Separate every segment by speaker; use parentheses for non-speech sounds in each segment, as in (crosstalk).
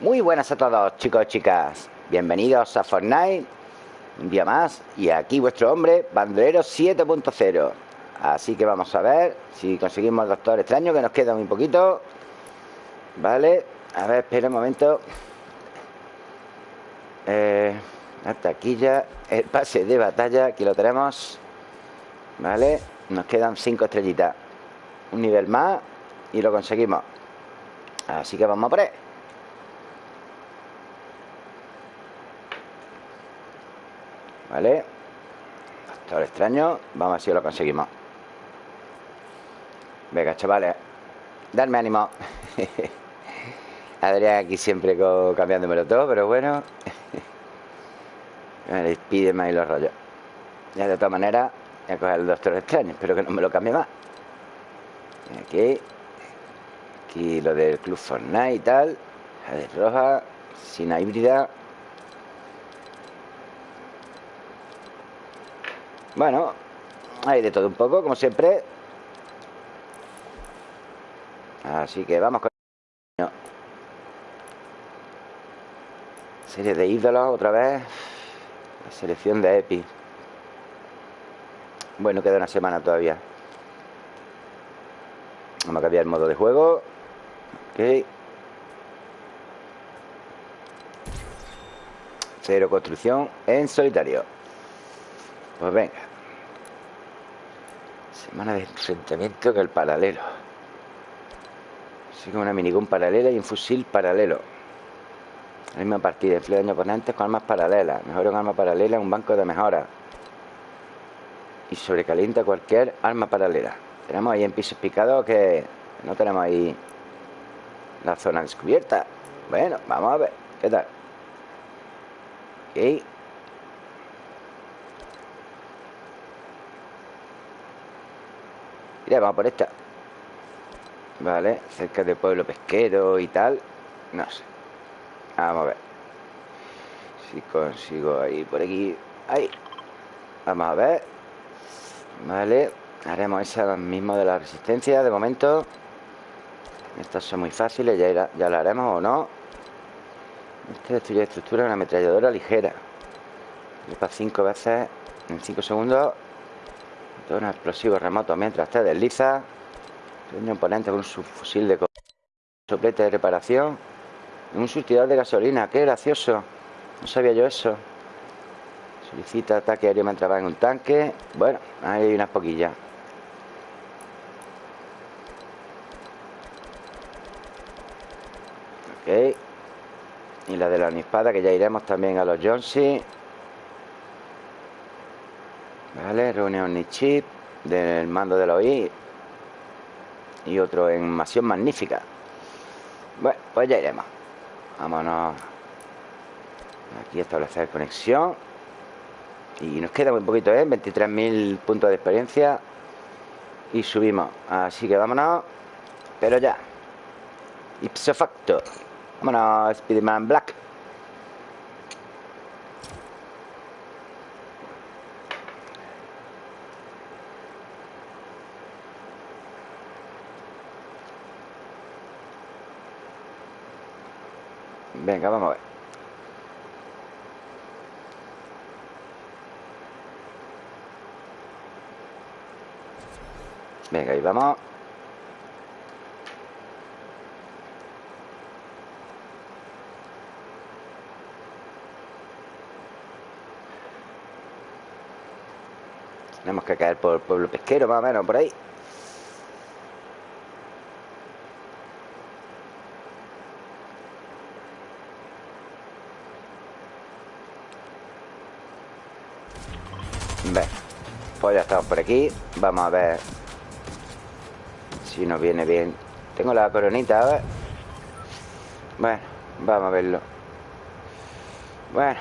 Speaker 1: Muy buenas a todos, chicos y chicas. Bienvenidos a Fortnite. Un día más. Y aquí vuestro hombre, Bandolero 7.0. Así que vamos a ver si conseguimos el Doctor Extraño, que nos queda muy poquito. Vale. A ver, espera un momento. Eh, la taquilla. El pase de batalla. Aquí lo tenemos. Vale. Nos quedan cinco estrellitas. Un nivel más. Y lo conseguimos. Así que vamos a por él. ¿Vale? Doctor extraño. Vamos a ver si lo conseguimos. Venga, chavales. Darme ánimo. (laughs) Adrián aquí siempre cambiándomelo todo Pero bueno. (laughs) Me pide y los rollos. Ya de todas maneras Voy a coger el doctor extraño. Espero que no me lo cambie más. Aquí. Aquí lo del Club Fortnite y tal. La de roja Sin híbrida Bueno, hay de todo un poco, como siempre. Así que vamos con... Serie de ídolos otra vez. La selección de Epi. Bueno, queda una semana todavía. Vamos a cambiar el modo de juego. Ok. Cero construcción en solitario. Pues venga. Semana de enfrentamiento que el paralelo. Como una minigun paralela y un fusil paralelo. La misma partida. Empleo daño oponentes con armas paralelas. Mejora un arma paralela un banco de mejora. Y sobrecalienta cualquier arma paralela. Tenemos ahí en pisos picados que no tenemos ahí la zona descubierta. Bueno, vamos a ver. ¿Qué tal? Ok. Vamos por esta. Vale, cerca del pueblo pesquero y tal. No sé. Vamos a ver. Si consigo ahí, por aquí. Ahí. Vamos a ver. Vale. Haremos esa mismo de la resistencia de momento. Estas son muy fáciles Ya, ya lo haremos o no Este destruye estructura Una ametralladora ligera. Para cinco veces En cinco segundos un explosivo remoto mientras te desliza. Un oponente con un fusil de soplete de reparación. Un surtidor de gasolina. Qué gracioso. No sabía yo eso. Solicita ataque aéreo mientras va en un tanque. Bueno, ahí hay unas poquillas. Ok. Y la de la espada que ya iremos también a los Jonesy. Vale, reunión ni chip del mando de la OI y otro en masión magnífica. Bueno, pues ya iremos. Vámonos. Aquí establecer conexión. Y nos queda muy poquito, ¿eh? 23.000 puntos de experiencia. Y subimos. Así que vámonos. Pero ya. Ipso facto. Vámonos, Spiderman Black. Venga, vamos a ver. Venga, ahí vamos. Tenemos que caer por el pueblo pesquero, más o menos, por ahí. Pues ya estamos por aquí. Vamos a ver Si nos viene bien. Tengo la coronita, a ver. Bueno, vamos a verlo. Bueno.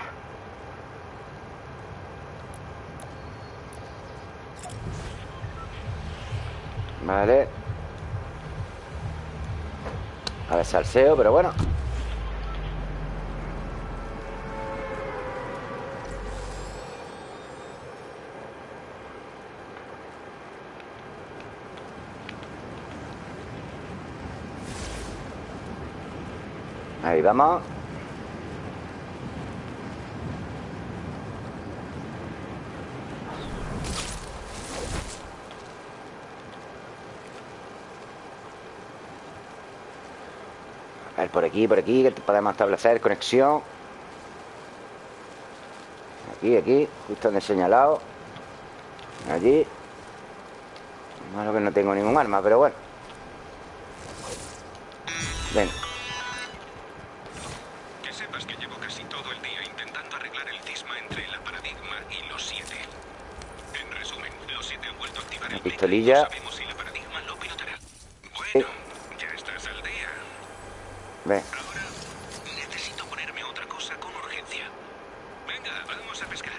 Speaker 1: Vale. A ver, salseo, pero bueno Ahí vamos A ver, por aquí, por aquí Que podemos establecer conexión. Aquí, aquí Justo donde he señalado. Allí. Malo que no tengo ningún arma, pero bueno. Venga
Speaker 2: Que sepas que llevo casi todo el día intentando arreglar el cisma entre la paradigma y los siete. En resumen, los siete han vuelto a activar
Speaker 1: Una
Speaker 2: el
Speaker 1: pistolilla.
Speaker 2: No si la lo. Bueno, ya estás al día. Ahora necesito ponerme otra cosa con urgencia. Venga, vamos a pescar.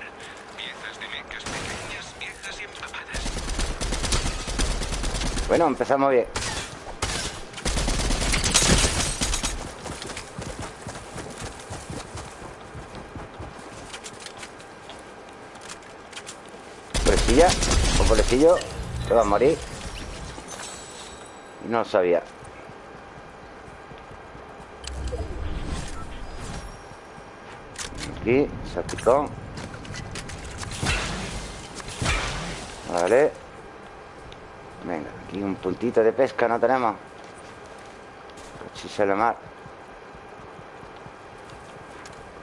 Speaker 2: Piezas de mecas pequeñas, viejas y empapadas.
Speaker 1: Bueno, empezamos bien Pobrecilla Un pobrecillo Va a morir. No sabía. Aquí, salpicón Vale. Venga, aquí un puntito de pesca no tenemos. Cochise la mar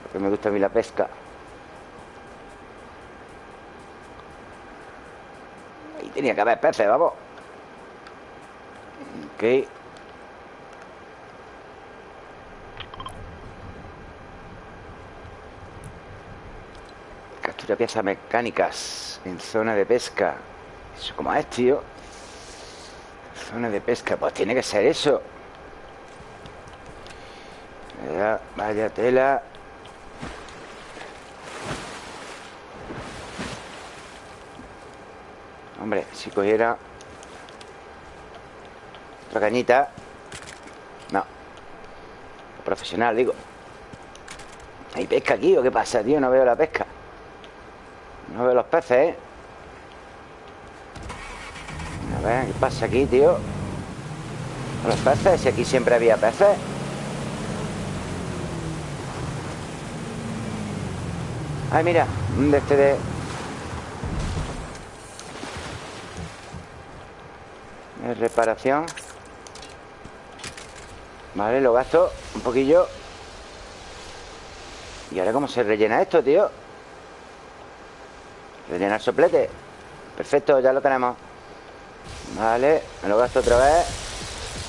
Speaker 1: Porque me gusta a mí la pesca tenía que haber peces, vamos. Ok. Captura piezas mecánicas En zona de pesca. Eso como es, tío. Zona de pesca Pues tiene que ser eso. Vaya, vaya tela Hombre, si cogiera Otra cañita No Profesional, digo ¿Hay pesca aquí o qué pasa, tío? No veo la pesca No veo los peces, ¿eh? A ver, ¿qué pasa aquí, tío? Los peces, si aquí siempre había peces Ay, mira, de este de... reparación. Vale, lo gasto un poquillo. ¿Y ahora cómo se rellena esto, tío? Rellenar soplete. Perfecto, ya lo tenemos. Vale, me lo gasto otra vez.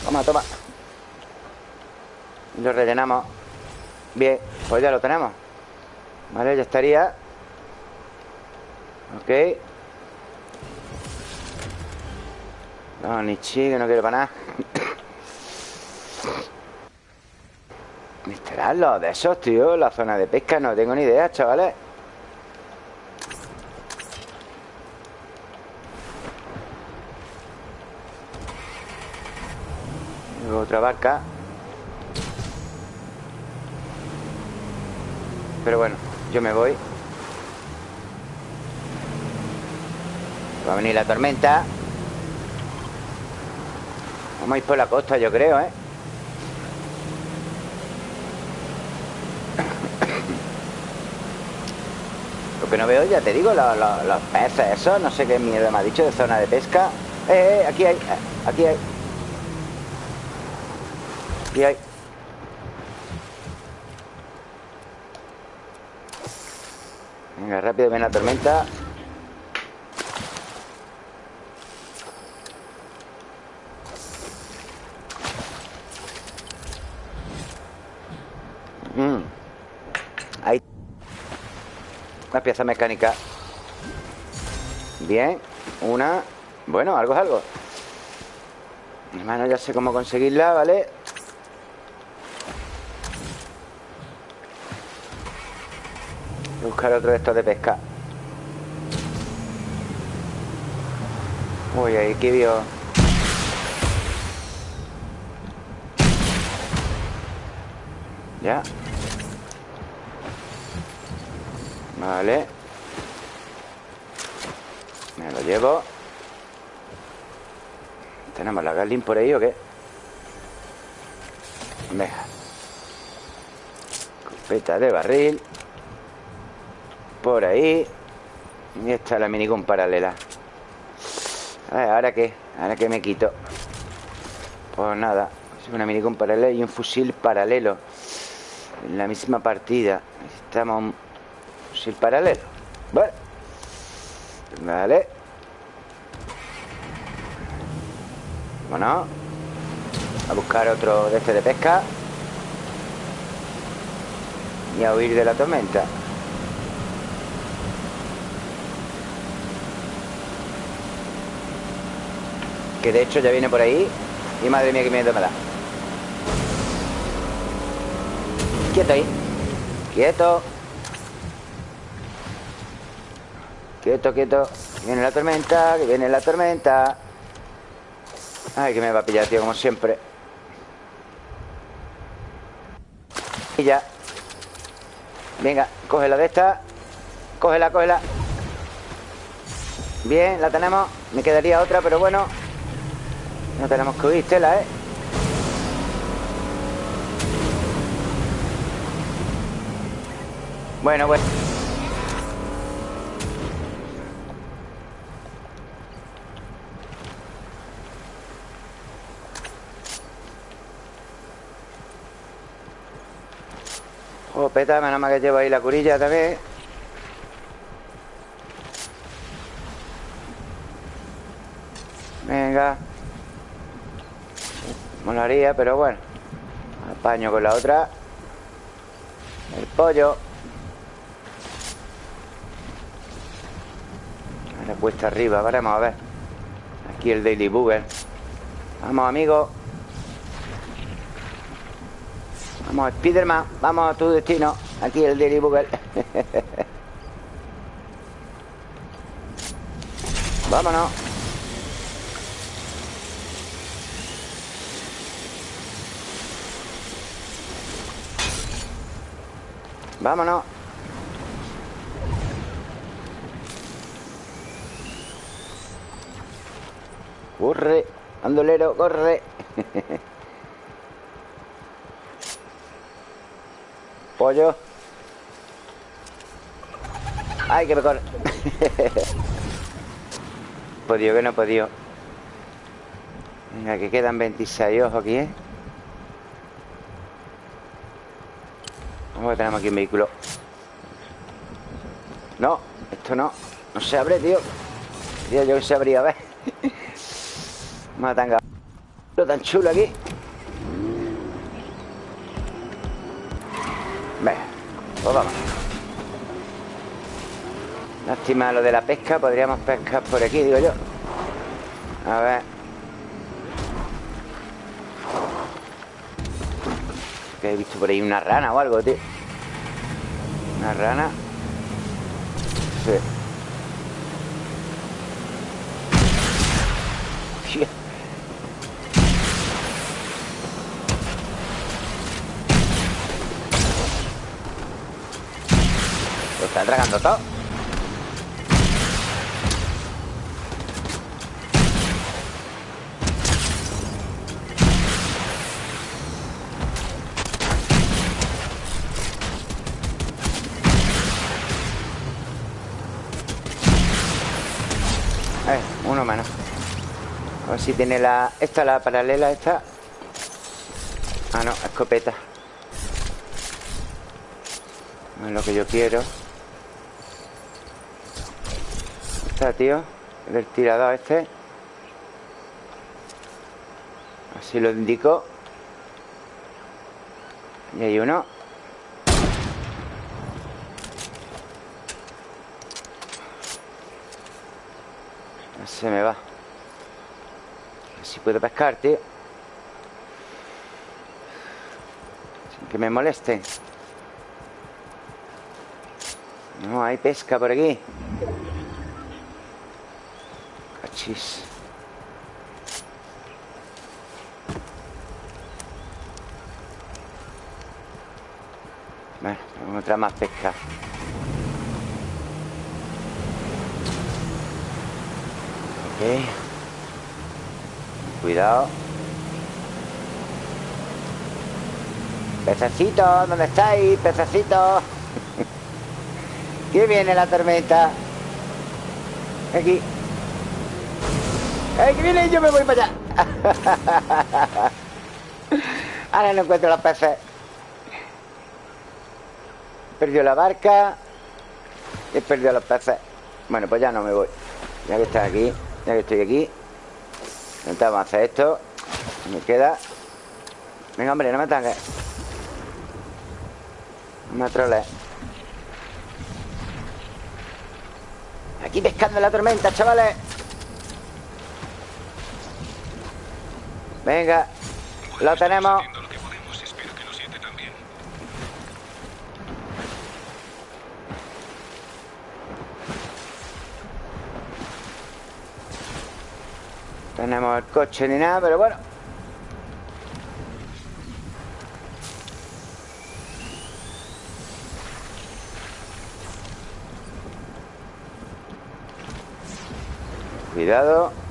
Speaker 1: Toma, toma. Y lo rellenamos. Bien, pues ya lo tenemos. Vale, ya estaría. Ok No, ni chi, que no quiero para nada. ¿Estarán los de esos, tío? La zona de pesca, no tengo ni idea, chavales. Otra barca. Pero bueno, yo me voy. Va a venir la tormenta Vamos a ir por la costa, yo creo, ¿eh? Lo que no veo, ya te digo, los, los- peces, eso, no sé qué mierda me ha dicho de zona de pesca. Eh, eh, aquí hay, eh, aquí hay. Aquí hay. Venga, rápido, ven la tormenta. Una pieza mecánica. Bien. Una. Bueno, algo es algo. Hermano, ya sé cómo conseguirla, ¿vale? Buscar otro de estos de pesca. Uy, ahí que vio. Ya. Vale. Me lo llevo. ¿Tenemos la Garlin por ahí o qué? Venga. Escopeta de barril Por ahí Y esta es la minigun paralela a ver, ¿ahora qué? ¿Ahora qué me quito? Pues nada una minigun paralela y un fusil paralelo En la misma partida Necesitamos fusil paralelo. Vale Vale Vámonos. A buscar otro de este de pesca. Y a huir de la tormenta. Que de hecho ya viene por ahí. Y madre mía que miedo me da. Quieto ahí. Quieto Quieto, quieto. Que viene la tormenta, que viene la tormenta. Ay, que me va a pillar, tío, como siempre. Y ya. Venga, cógela de esta. Cógela, cógela. Bien, la tenemos. Me quedaría otra, pero bueno. No tenemos que huir, tela, ¿eh? Bueno, bueno Oh, peta, menos mal que llevo ahí la curilla también. Venga. Molaría, pero bueno. Apaño con la otra. El pollo. Ahora puesta arriba, vamos a ver. Aquí el Daily Booger Vamos, amigos Spiderman Vamos a tu destino Aquí el Daily Booger (laughs) Vámonos. Vámonos. Corre, andolero, corre (laughs) Pollo. Ay, que me corre. (laughs) Podido que no podido Venga, que quedan 26 ojos aquí, ¿eh? Vamos a tenemos aquí un vehículo. No, esto no. No se abre, tío. Tío, yo que se abría, a ver. (laughs) Matanga Lo tan chulo aquí vamos. Lástima lo de la pesca Podríamos pescar por aquí, digo yo. A ver. Que he visto por ahí una rana o algo, tío. Una rana. Sí Tragando todo. Si tiene la... Esta, la paralela, esta. Ah, no, escopeta. No es lo que yo quiero Tío El tirador este. Así lo indico. Y hay uno. Se me va. Si puedo pescar, tío. Sin que me moleste. No, hay pesca por aquí Cachis Bueno, vamos otra más pesca Ok Cuidado Pececitos, ¿dónde estáis? Pececitos. (laughs) ¿Qué viene la tormenta? Aquí. ¡Ay, que viene! Yo me voy para allá. (laughs) Ahora no encuentro los peces. Perdió la barca. Y he perdido los peces. Bueno, pues ya no me voy. Ya que está aquí, ya que estoy aquí. Intentamos hacer esto. Me queda. Venga, hombre, no me tanques. No me troles. Aquí pescando la tormenta, chavales. Venga, lo tenemos. Tenemos el coche ni nada, pero bueno. Cuidado.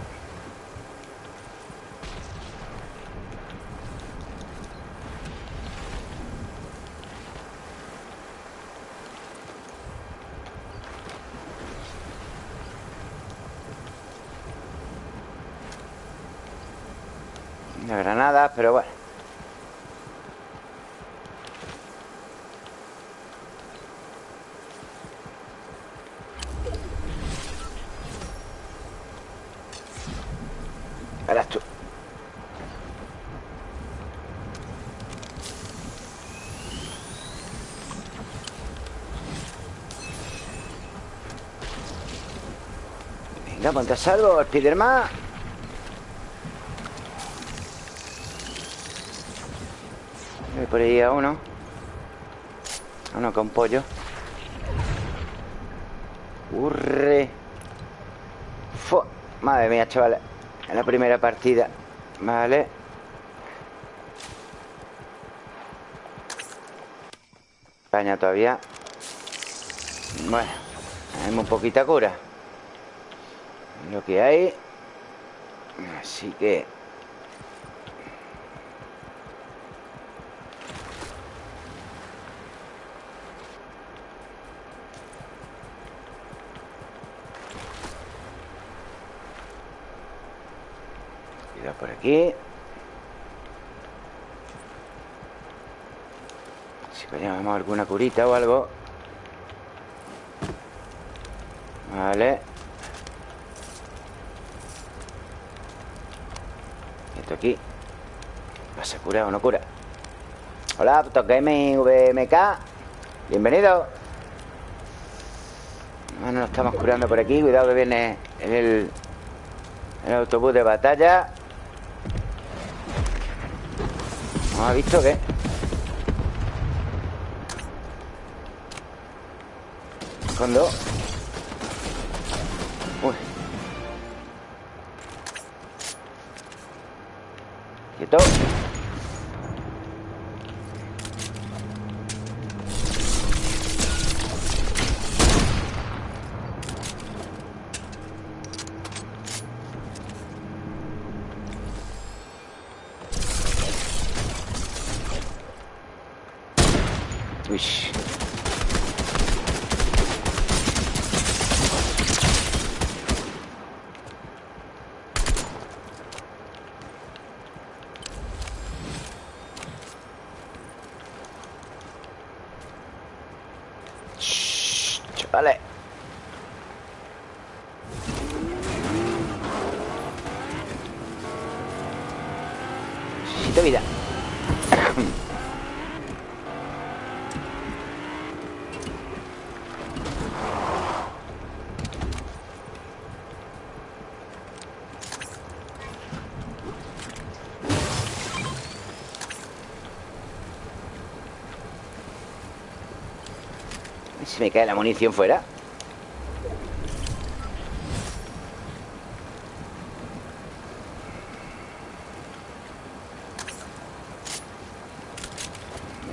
Speaker 1: Una granada, pero bueno. Verás tú. Venga, ponte a salvo, Spiderman. Por ahí a uno. Uno con pollo. Urre. Fu. Madre mía, chavales. En la primera partida. Vale. España todavía. Bueno. Tenemos un poquita cura. Lo que hay. Así que... Cuidado por aquí. Si pillamos alguna curita o algo. Vale. Esto aquí. ¿Pasa cura o no cura? Hola, Gaming VMK. Bienvenido. Bueno, nos estamos curando por aquí. Cuidado que viene el, el autobús de batalla. ¿No ha visto qué? Con. Uy. Quieto. Uy. Shh, Chavales. ¿Y si me cae la munición fuera?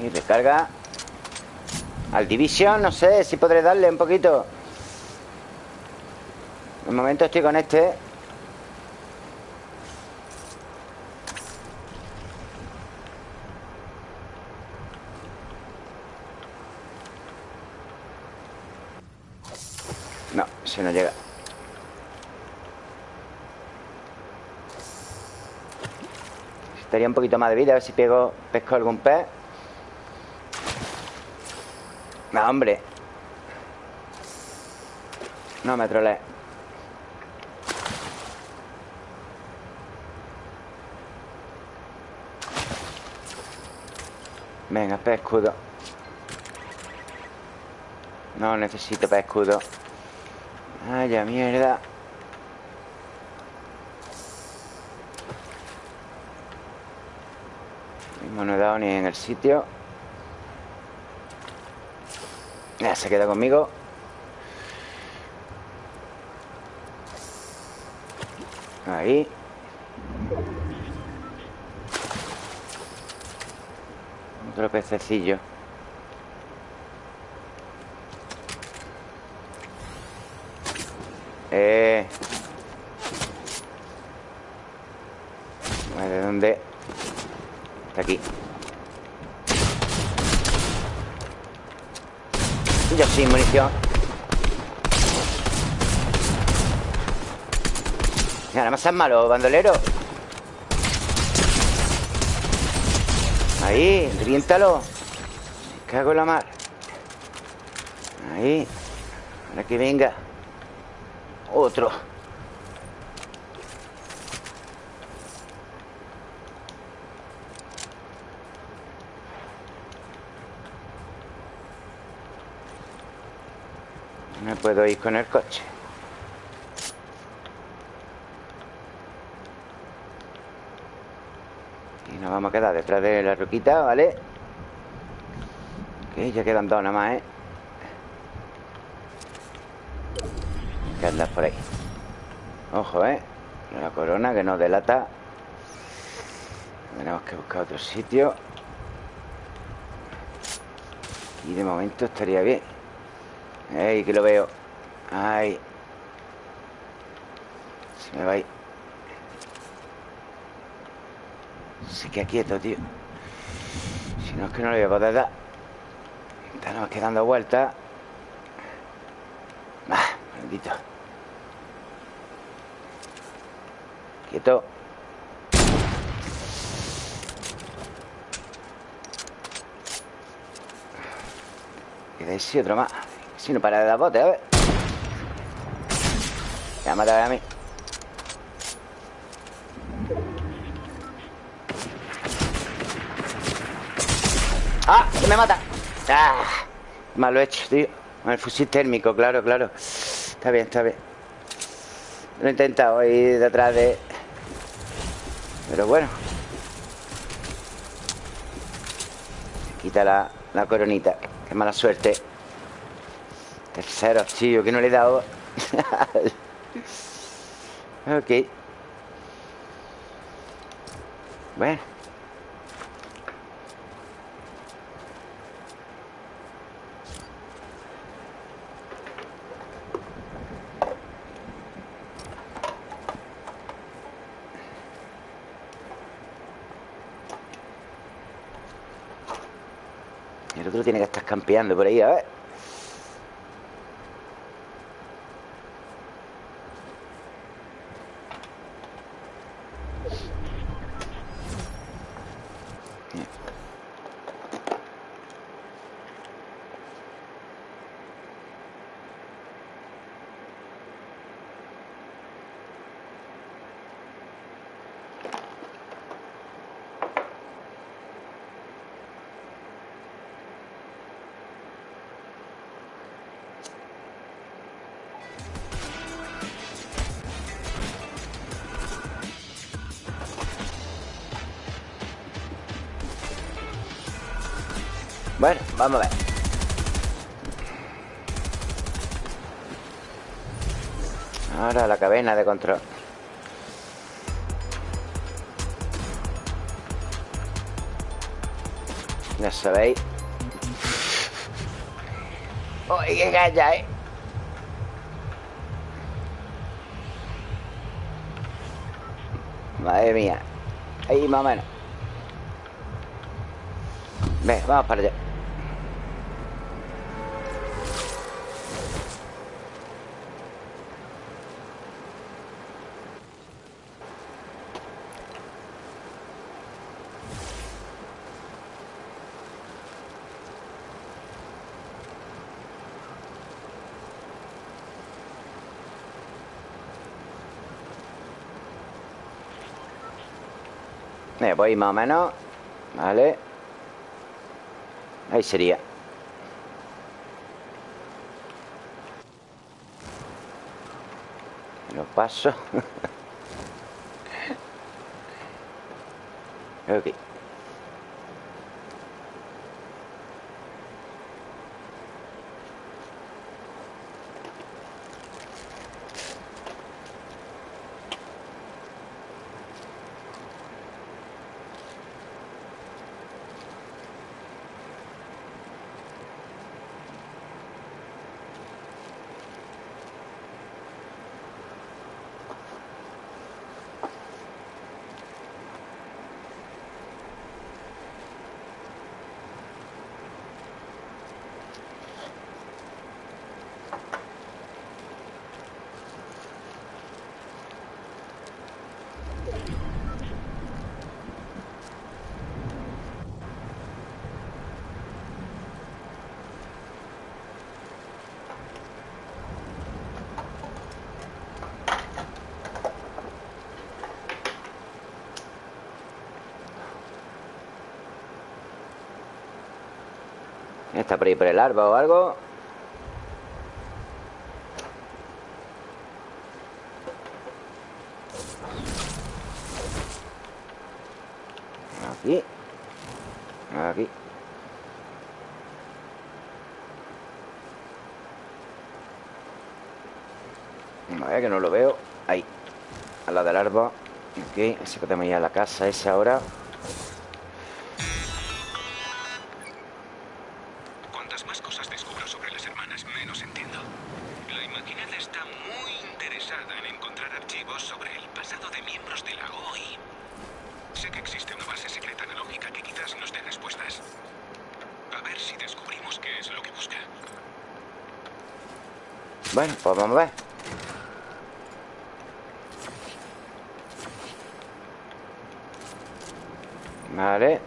Speaker 1: Y recarga Al Division, no sé si podré darle un poquito. De momento estoy con este si no llega. Estaría un poquito más de vida A ver si pego, pesco algún pez. No, hombre. No me trolees Venga, pez escudo. No necesito pez escudo Ay, ya mierda. No he dado ni en el sitio. Ya se queda conmigo. Ahí. Otro pececillo Eh. ¿De dónde? Está aquí. Yo sin munición Nada más es malo, bandolero. Ahí, ríntalo Me cago en la mar. Ahí. Ahora que venga Otro No puedo ir con el coche Y nos vamos a quedar detrás de la roquita, ¿vale? Ok, ya quedan dos nada más, ¿eh? Que andas por ahí. Ojo, ¿eh? La corona que nos delata. Tenemos que buscar otro sitio. Y de momento estaría bien. ¡Ey, que lo veo! ¡Ay! Se me va ahí. Se queda quieto, tío. Si no es que no le voy a poder dar. Estamos quedando vueltas. Ah, maldito Quieto. Queda ese otro más. Si no para de dar bote, a ver. Me va a matar a mí. ¡Ah! ¡Que me mata! ¡Ah! Mal he hecho, tío. Con el fusil térmico, claro, claro. Está bien, está bien. Lo he intentado ir detrás de... Pero bueno. Quita la, la coronita. Qué mala suerte. Tercero, tío, que no le he dado. (laughs) Ok. Bueno El otro tiene que estar campeando por ahí, a ver Bueno, vamos a ver. Ahora la cadena de control. Ya sabéis. ¡Uy, qué calla, eh! Madre mía. Ahí más o menos. Ven, vamos para allá Pues ahí más o menos Vale. Ahí sería. Lo paso. (laughs) Ok Está por ahí por el árbol o algo Aquí Aquí Que no lo veo. Ahí Al lado del árbol Ok, así que tenemos ya la casa esa ahora
Speaker 2: Cuantas más cosas descubro sobre las hermanas, menos entiendo. La imaginada está muy interesada en encontrar archivos sobre el pasado de miembros de la OI. Sé que existe una base secreta analógica que quizás nos dé respuestas. A ver si descubrimos qué es lo que busca.
Speaker 1: Bueno, pues vamos a ver Vale.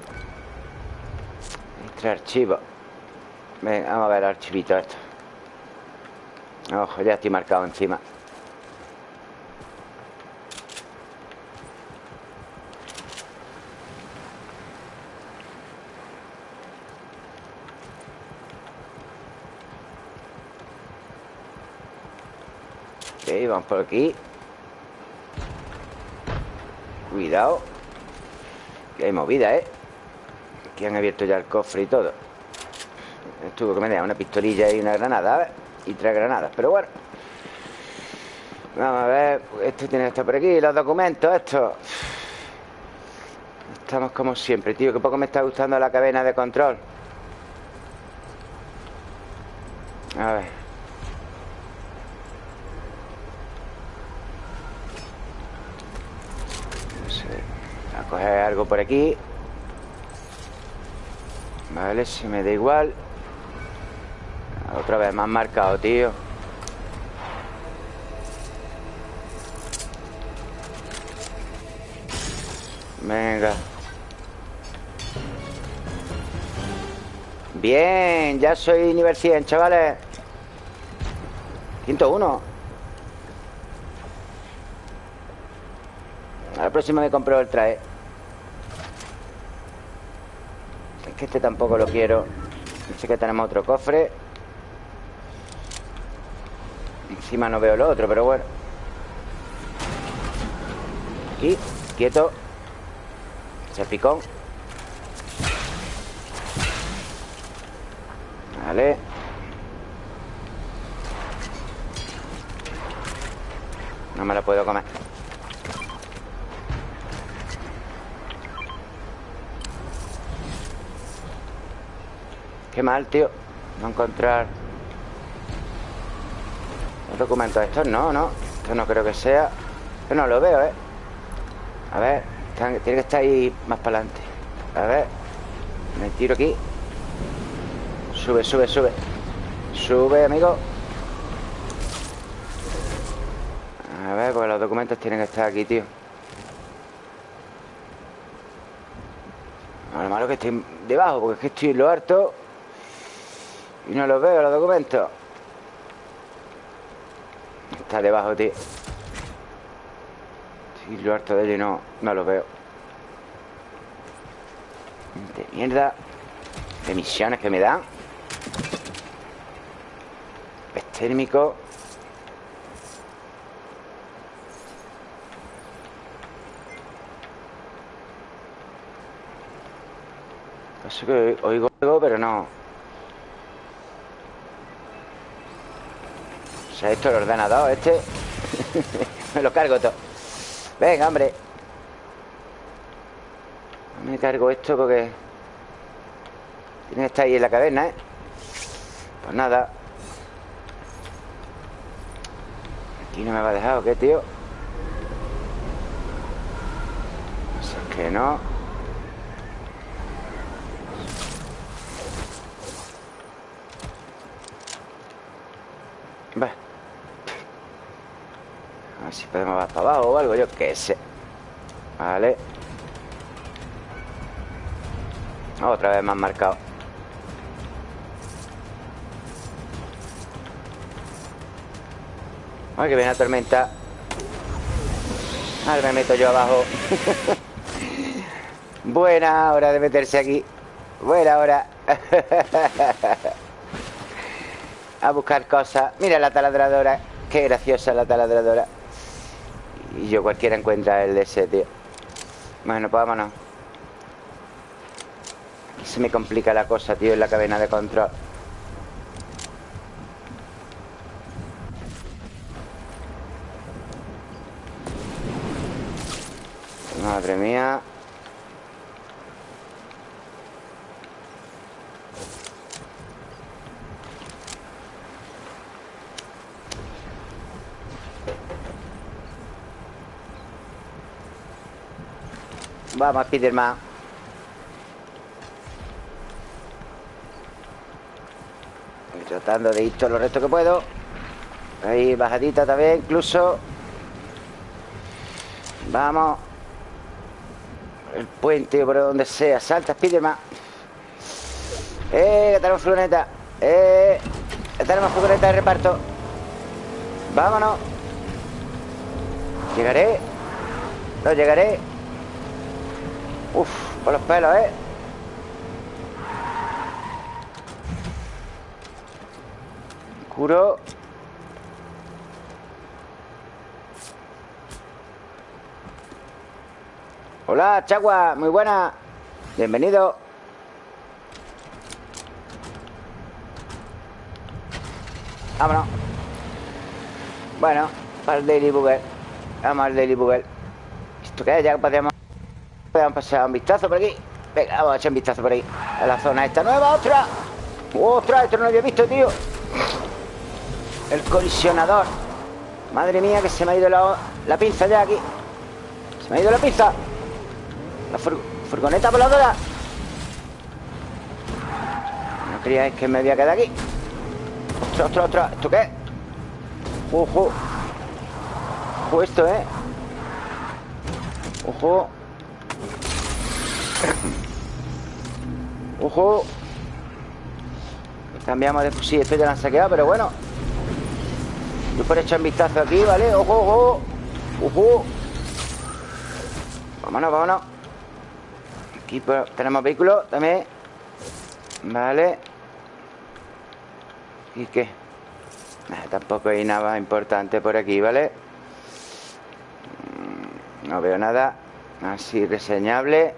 Speaker 1: Entre archivos Venga, vamos a ver el archivito esto Ojo, ya estoy marcado encima. Ok, vamos por aquí. Cuidado Que movida, ¿eh? Aquí han abierto ya el cofre y todo Estuvo que me deja una pistolilla y una granada. Y tres granadas, pero bueno Vamos a ver Esto tiene estar por aquí, los documentos, esto Estamos como siempre, tío Que poco me está gustando la cadena de control A ver No sé A coger algo por Vale, si me da igual. Otra vez más marcado, tío. Venga. Bien, ya soy nivel 100, chavales. 101 A la próxima me compro el traje Es que este tampoco lo quiero. Sé que tenemos otro cofre. Encima no veo lo otro, pero bueno. Aquí, quieto. Ese Vale No me lo puedo comer Qué tío. No encontrar Los documentos. Estos, no, no. Esto no creo que sea. Yo no lo veo, ¿eh? A ver Tiene que estar ahí más para adelante. A ver Me tiro aquí. Sube, sube, sube. Sube, amigo. A ver, porque los documentos tienen que estar aquí, tío. Lo malo que estoy debajo Porque es que estoy en lo harto no los veo, los documentos. Está debajo, tío en lo harto de ello y no, no los veo. De mierda. De misiones que me dan Es térmico Eso que oigo algo, pero no O sea, esto el ordenador este. (laughs) Me lo cargo todo. Venga, hombre. Me cargo esto porque Tiene que estar ahí en la caverna, ¿eh? Pues nada. Aquí no me va a dejar, ¿o qué, tío? No sé, es que no Va A ver si podemos bajar para abajo o algo, yo qué sé. Vale Otra vez más marcado. Ay, que viene la tormenta. Ahora me meto yo abajo. (laughs) Buena hora de meterse aquí. Buena hora. (laughs) A buscar cosas. Mira la taladradora. Qué graciosa la taladradora Y yo cualquiera encuentra el de ese, tío Bueno, pues vámonos se me complica la cosa, tío, en la cadena de control. Madre mía. Vamos, Spiderman. Tratando de ir todo lo resto que puedo. Ahí, bajadita también incluso. Vamos. El puente por donde sea. Salta, Spiderman. Eh, que tenemos furgoneta. Eh, que tenemos furgoneta de reparto. Vámonos. Llegaré. No llegaré Uf, por los pelos, eh. Hola, Chagua, muy buena. Bienvenido. Vámonos. Bueno, para el Daily Bugle. Vamos al Daily Bugle. ¿Esto qué es? Ya podríamos Podemos pasar un vistazo por aquí. Venga, vamos a echar un vistazo por ahí. A la zona esta nueva, otra. ¡Ostras! Esto no lo había visto, tío. El colisionador. Madre mía que se me ha ido la, la pinza ya aquí. Se me ha ido la pinza. La furgoneta voladora. No creíais que me había quedado aquí. Ostras, ostras, ostras ¿Esto qué? Ojo. Ojo esto, ¿eh? Ojo Ojo Cambiamos de fusil Esto ya lo han saqueado, pero bueno yo por echar un vistazo aquí, ¿vale? ¡Ojo, ojo! ¡Ojo! Vámonos, vámonos Aquí tenemos vehículos también Vale ¿Y qué? tampoco hay nada importante por aquí, ¿vale? Mm, no veo nada Así reseñable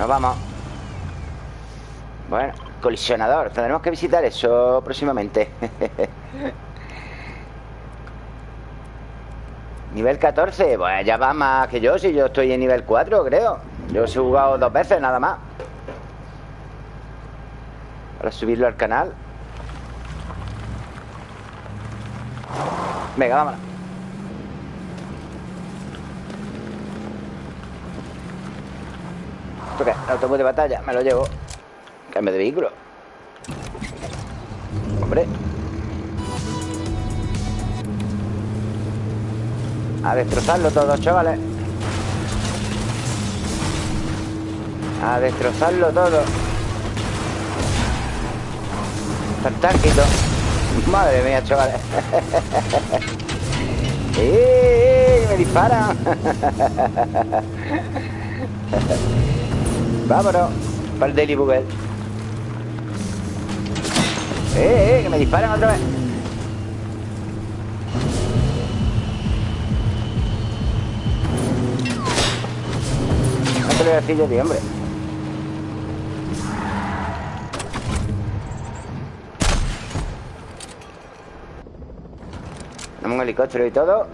Speaker 1: Bueno, vamos. Bueno Colisionador, tendremos que visitar eso próximamente. (laughs) Nivel 14, pues ya va más que yo Si yo estoy en nivel 4, creo. Yo he jugado dos veces, nada más. Para subirlo al canal. Venga, vámonos ¿Esto? El autobús de batalla, me lo llevo Cambio de vehículo Hombre A destrozarlo todo, chavales A destrozarlo todo Fantástico Madre mía, chavales (laughs) ¡Eh! Me disparan. (laughs) Vámonos. Para el Daily Bugle. Eh, eh, que me disparan otra vez. No te lo voy a decir tío, hombre. Tenemos un helicóptero y todo.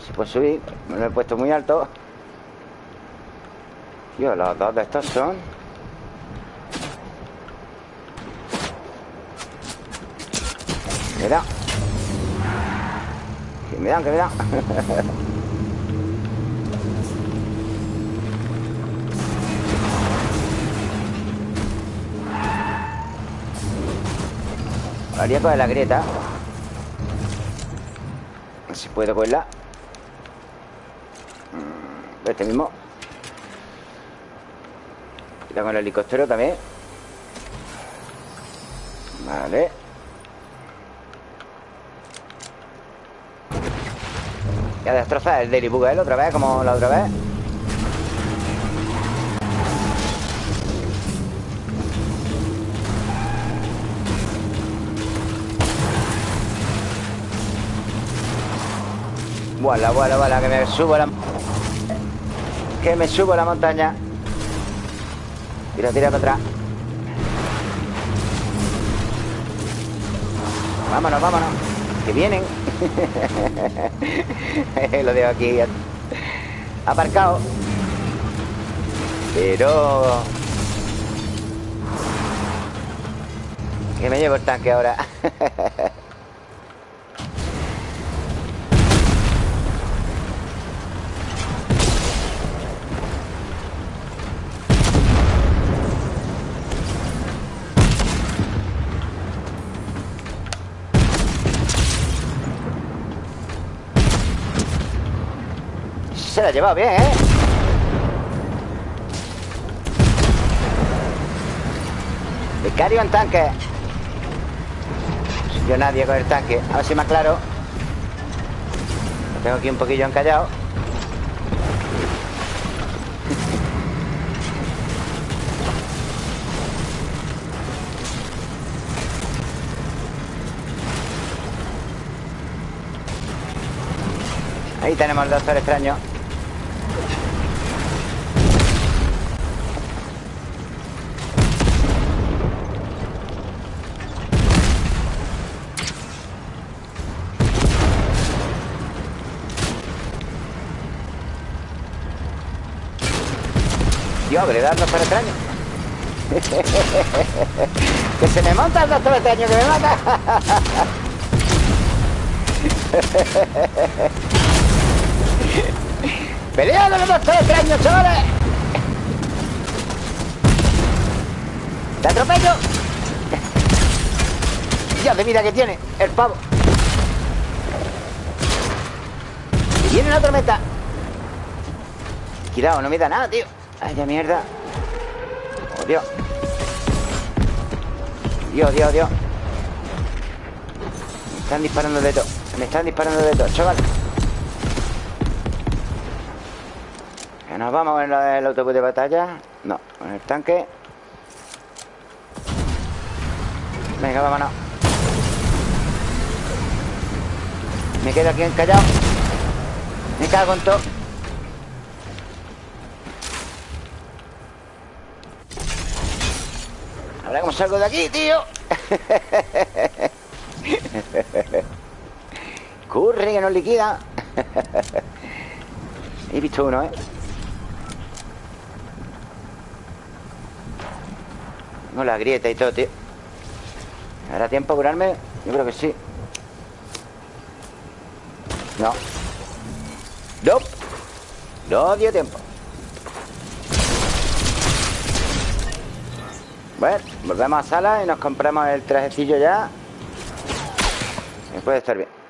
Speaker 1: Si puedo subir. Me lo he puesto muy alto. Tío, los dos de estos son. Mira. Que me dan, (laughs) que me dan. Haría coger la grieta. Si puedo cogerla. Mm, Este mismo. Cuidado con el helicóptero también. Vale. Y a destrozar el Daily Bugle otra vez, como la otra vez. Vuela, vuela, vuela, que me subo la... Que me subo la montaña. Tira, tira para atrás. Vámonos, vámonos. Que vienen. (laughs) Lo dejo aquí aparcado. Pero... Que me llevo el tanque ahora. (laughs) Se la ha llevado bien, ¿eh? Vicario en tanque. Yo nadie con el tanque. A ver si me aclaro. Lo tengo aquí un poquillo encallado. Ahí tenemos el doctor extraño Dios, que le da el doctor extraño (laughs) Que se me monta el doctor extraño Que me mata. (laughs) ¡Pelea con el doctor extraño, chavales! ¡Te atropello! Dios de vida que tiene el pavo. Y viene la tormenta. Cuidado, no me da nada, tío Ay, ya mierda. Oh, Dios. Dios, Dios, Dios. Me están disparando de todo. Me están disparando de todo, chaval. Que nos vamos en el autobús de batalla. No, en el tanque. Venga, vámonos. Me quedo aquí encallado. Me cago en todo Ahora salgo de aquí, tío. Corre, que nos liquida. He visto uno, ¿eh? No la grieta y todo, tío. ¿Hará tiempo a curarme? Yo creo que sí. No. No. No dio tiempo Bueno, volvemos a sala y nos compramos el trajecillo ya. Y puede estar bien.